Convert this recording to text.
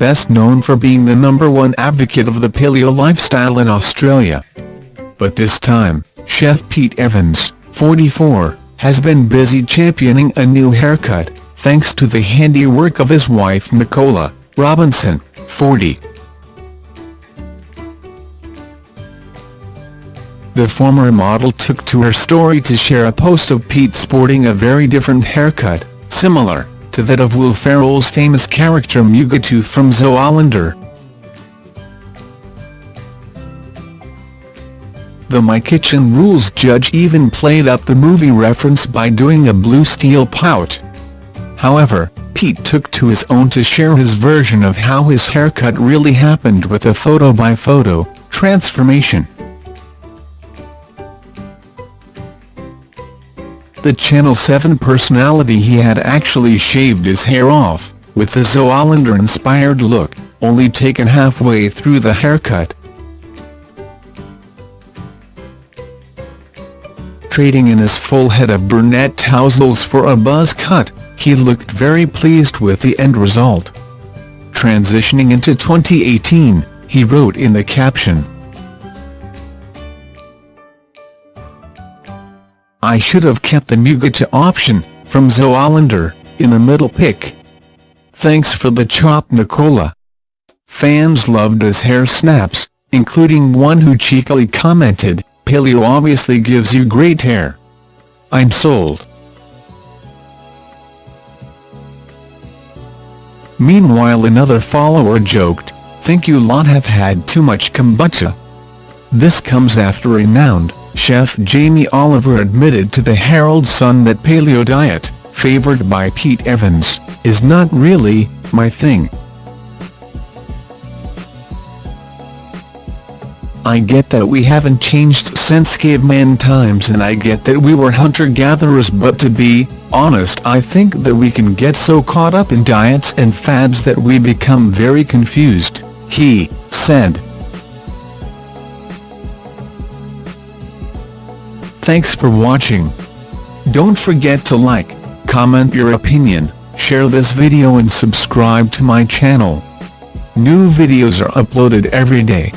best known for being the number one advocate of the paleo lifestyle in Australia. But this time, Chef Pete Evans, 44, has been busy championing a new haircut, thanks to the handiwork of his wife Nicola Robinson, 40. The former model took to her story to share a post of Pete sporting a very different haircut, similar to that of Will Ferrell's famous character Mugatu from Zoolander. The My Kitchen Rules judge even played up the movie reference by doing a blue steel pout. However, Pete took to his own to share his version of how his haircut really happened with a photo-by-photo -photo transformation. The Channel 7 personality he had actually shaved his hair off, with the Zoolander-inspired look, only taken halfway through the haircut. Trading in his full head of brunette tousles for a buzz cut, he looked very pleased with the end result. Transitioning into 2018, he wrote in the caption, I should have kept the Mugatu option, from Zoolander, in the middle pick. Thanks for the chop Nicola. Fans loved his hair snaps, including one who cheekily commented, Paleo obviously gives you great hair. I'm sold. Meanwhile another follower joked, think you lot have had too much kombucha. This comes after renowned chef Jamie Oliver admitted to the Herald Sun that paleo diet, favoured by Pete Evans, is not really my thing. I get that we haven't changed since caveman times and I get that we were hunter-gatherers but to be honest I think that we can get so caught up in diets and fads that we become very confused, he said. Thanks for watching. Don't forget to like, comment your opinion, share this video and subscribe to my channel. New videos are uploaded every day.